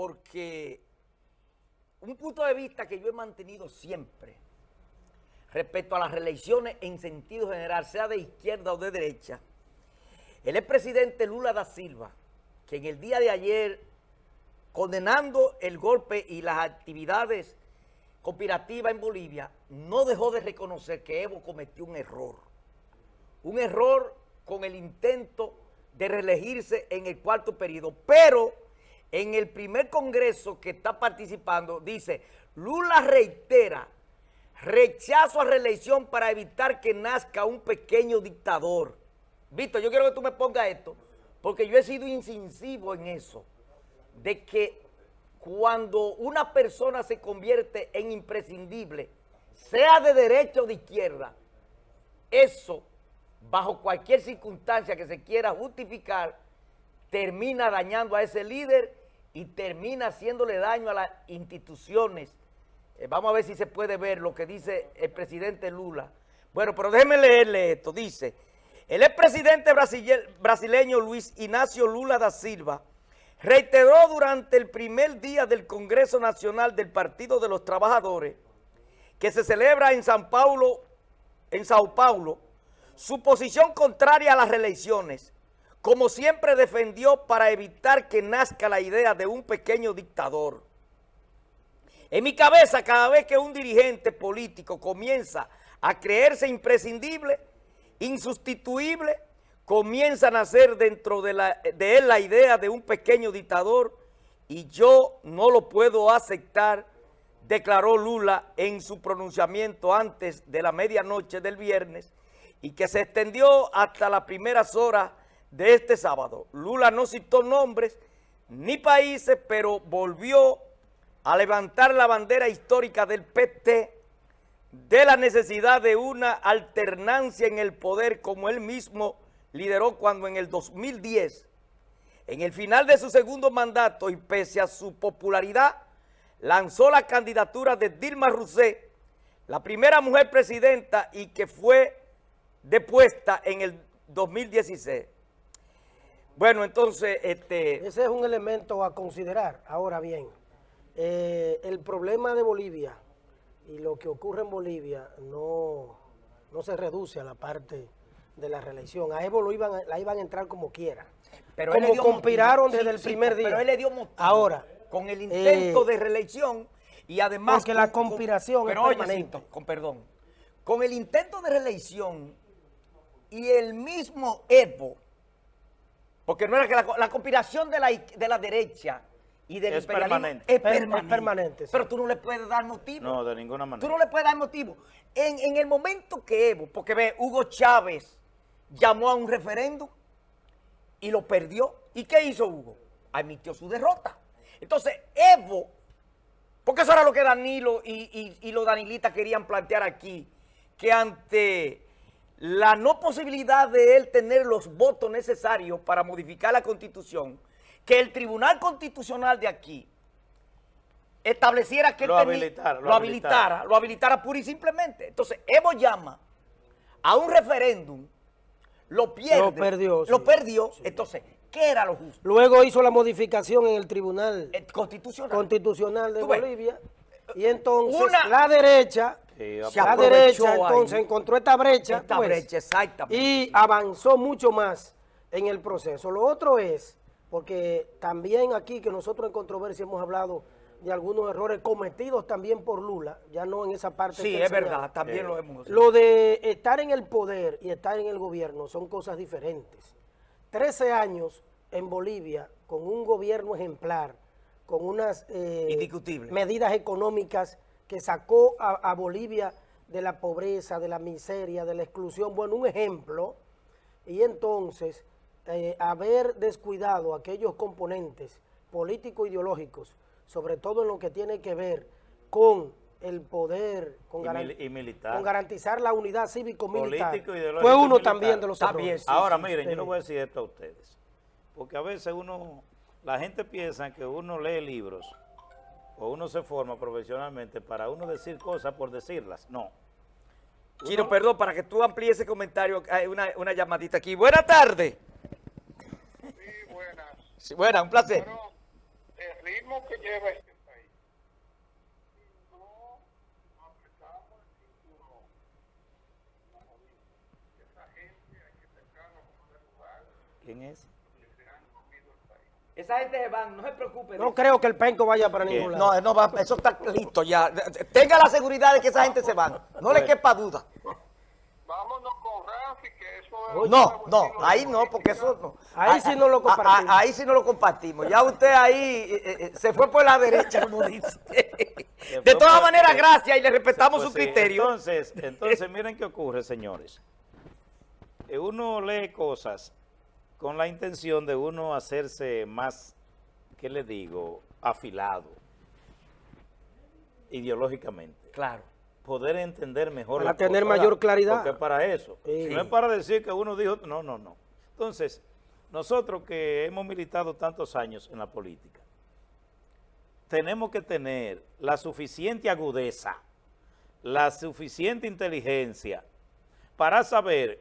porque un punto de vista que yo he mantenido siempre respecto a las reelecciones en sentido general, sea de izquierda o de derecha, el expresidente Lula da Silva, que en el día de ayer, condenando el golpe y las actividades conspirativas en Bolivia, no dejó de reconocer que Evo cometió un error. Un error con el intento de reelegirse en el cuarto periodo, pero en el primer congreso que está participando, dice, Lula reitera rechazo a reelección para evitar que nazca un pequeño dictador. Víctor, yo quiero que tú me pongas esto, porque yo he sido incisivo en eso, de que cuando una persona se convierte en imprescindible, sea de derecha o de izquierda, eso, bajo cualquier circunstancia que se quiera justificar, termina dañando a ese líder y termina haciéndole daño a las instituciones. Eh, vamos a ver si se puede ver lo que dice el presidente Lula. Bueno, pero déjeme leerle esto. Dice, el expresidente brasileño Luis Ignacio Lula da Silva reiteró durante el primer día del Congreso Nacional del Partido de los Trabajadores que se celebra en San Paulo, en Sao Paulo, su posición contraria a las reelecciones como siempre defendió para evitar que nazca la idea de un pequeño dictador. En mi cabeza, cada vez que un dirigente político comienza a creerse imprescindible, insustituible, comienza a nacer dentro de, de él la idea de un pequeño dictador y yo no lo puedo aceptar, declaró Lula en su pronunciamiento antes de la medianoche del viernes y que se extendió hasta las primeras horas de este sábado. Lula no citó nombres ni países, pero volvió a levantar la bandera histórica del PT de la necesidad de una alternancia en el poder como él mismo lideró cuando en el 2010, en el final de su segundo mandato y pese a su popularidad, lanzó la candidatura de Dilma Rousseff, la primera mujer presidenta y que fue depuesta en el 2016. Bueno, entonces... este Ese es un elemento a considerar. Ahora bien, eh, el problema de Bolivia y lo que ocurre en Bolivia no, no se reduce a la parte de la reelección. A Evo lo iban, la iban a entrar como quiera. Pero como conspiraron desde el primer día. Pero él le dio motivo. Ahora. Con el intento eh, de reelección y además... Porque la conspiración es permanente. con perdón. Con el intento de reelección y el mismo Evo porque no era que la, conspiración de la, de la derecha y del es permanente. Es permanente. Pero tú no le puedes dar motivo. No, de ninguna manera. Tú no le puedes dar motivo. En, en el momento que Evo, porque ve, Hugo Chávez llamó a un referéndum y lo perdió. ¿Y qué hizo Hugo? Admitió su derrota. Entonces, Evo, porque eso era lo que Danilo y, y, y los danilistas querían plantear aquí, que ante la no posibilidad de él tener los votos necesarios para modificar la Constitución, que el Tribunal Constitucional de aquí estableciera que lo, él habilitara, lo, habilitara, lo habilitara pura y simplemente. Entonces, Evo llama a un referéndum, lo pierde. Lo perdió. Lo perdió. Entonces, ¿qué era lo justo? Luego hizo la modificación en el Tribunal eh, Constitucional. Constitucional de Bolivia. Y entonces la derecha la derecha entonces encontró esta brecha, esta pues, brecha exactamente. y avanzó mucho más en el proceso. Lo otro es, porque también aquí que nosotros en controversia hemos hablado de algunos errores cometidos también por Lula, ya no en esa parte. Sí, es verdad, también lo hemos. Lo de estar en el poder y estar en el gobierno son cosas diferentes. Trece años en Bolivia con un gobierno ejemplar, con unas eh, medidas económicas que sacó a, Bolivia de la pobreza, de la miseria, de la exclusión. Bueno, un ejemplo. Y entonces, eh, haber descuidado aquellos componentes político-ideológicos, sobre todo en lo que tiene que ver con el poder, con, garantizar la unidad cívico-militar, fue uno también de los errores. Ahora, miren, yo no voy a decir esto a ustedes, porque a veces uno, la gente piensa que uno lee libros o uno se forma profesionalmente para uno decir cosas por decirlas. No. Chino, perdón, para que tú amplíes ese comentario, hay una, una llamadita aquí. Buenas tardes. Sí, buenas. Sí, buena, un placer. el ritmo que lleva este país. Si no apretamos el cinturón, como dice, esa gente hay que sacarla como de lugar, ¿Quién es? que se han comido el país. Esa gente se van, no se preocupe. No creo que el penco vaya para ningún lado. No, no va, eso está listo ya. Tenga la seguridad de que esa gente se van. No le quepa duda. Vámonos con Rafi, que eso es... No, no, ahí no, porque eso no. Ahí sí no lo A- a- compartimos. Ahí sí no lo compartimos. Ya usted ahí eh, eh, se fue por la derecha, como dice. De todas maneras, eh, gracias y le respetamos Pues su sí, criterio. Entonces, entonces miren qué ocurre, señores. Eh, Uno lee cosas con la intención de uno hacerse más, ¿qué le digo?, afilado ideológicamente. Claro. Poder entender mejor Para tener cosas, mayor claridad. Porque para eso. Sí. No es para decir que uno dijo, no, no, no. Entonces, nosotros que hemos militado tantos años en la política, tenemos que tener la suficiente agudeza, la suficiente inteligencia para saber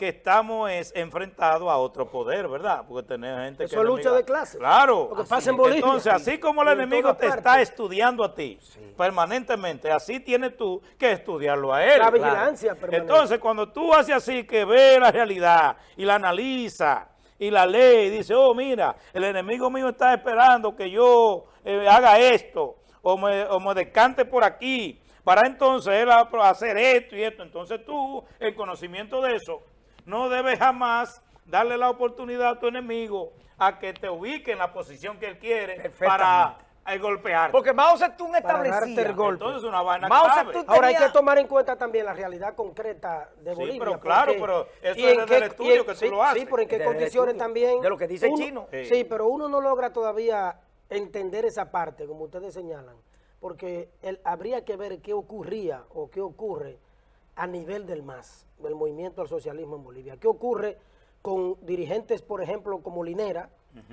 que estamos es, enfrentados a otro poder, ¿verdad? Porque tenemos gente Eso que... es lucha enemiga- de clases. Claro. Lo que pasa en. Bolivia. Entonces, así como el enemigo te está estudiando a ti permanentemente, así tienes tú que estudiarlo a él. La Claro. vigilancia permanente. Entonces, cuando tú haces así, que ve la realidad y la analiza y la lee y dice, oh, mira, el enemigo mío está esperando que yo eh, haga esto o me, o me descante por aquí para entonces él hacer esto y esto. Entonces tú, en conocimiento de eso, no debes jamás darle la oportunidad a tu enemigo a que te ubique en la posición que él quiere para eh, golpear. Porque Mao Zedong establecía. el golpe. Entonces una vaina Mao clave. Zedong Ahora hay que tomar en cuenta también la realidad concreta de Sí, Bolivia. pero claro, porque- pero eso y es en desde el qué- estudio que tú sí, lo haces. Sí, pero en qué condiciones también. de lo que dice el uno- chino. Sí. Sí, pero uno no logra todavía entender esa parte, como ustedes señalan, porque el- habría que ver qué ocurría o qué ocurre a nivel del MAS, del movimiento al socialismo en Bolivia. ¿Qué ocurre con dirigentes, por ejemplo, como Linera,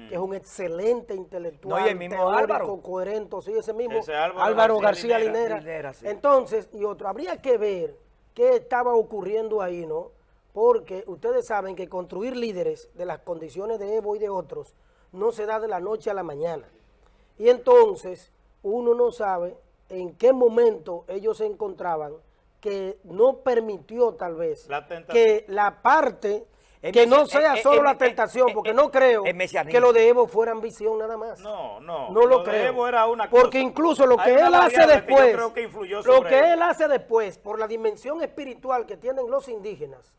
que es un excelente intelectual, No, y el mismo teórico, Álvaro. coherente, sí, ese mismo Ese Álvaro Álvaro, García García, Linera. Linera. Linera, sí. Entonces, y otro, habría que ver qué estaba ocurriendo ahí, ¿no? Porque ustedes saben que construir líderes de las condiciones de Evo y de otros no se da de la noche a la mañana. Y entonces, uno no sabe en qué momento ellos se encontraban que no permitió tal vez La tentación. que la parte El que no sea solo la tentación, porque no creo que lo de Evo fuera ambición nada más. No, no. No lo, de creo. Evo era una Porque cosa. incluso lo que él hace variable que yo después, creo que influyó lo que él. él hace después, por la dimensión espiritual que tienen los indígenas,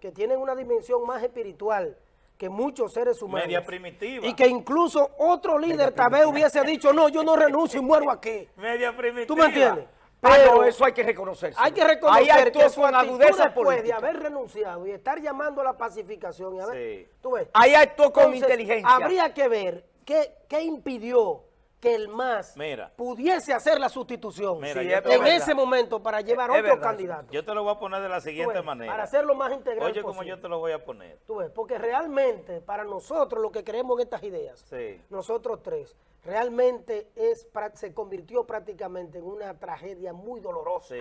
que tienen una dimensión más espiritual que muchos seres humanos. Media primitiva. Y que incluso otro líder tal vez hubiese dicho, no, yo no renuncio y muero aquí. Media primitiva. ¿Tú me entiendes? Ah, Pero no, eso hay que reconocerse. hay que Ahí reconocer actuó que su actitud después de política. haber renunciado y estar llamando a la pacificación, y haber- Sí. tú ves, Ahí actuó con entonces, inteligencia. Habría que ver qué, qué impidió que el MAS Mira. pudiese hacer la sustitución Mira, Sí, yo es te en ese momento para llevar Es otro verdad, candidato. Yo te lo voy a poner de la siguiente ves, manera. Para hacerlo más integral Oye, como yo te lo voy a poner. Tú ves, porque realmente para nosotros lo que creemos en estas ideas, Sí. nosotros tres, realmente es se convirtió prácticamente en una tragedia muy dolorosa. Sí.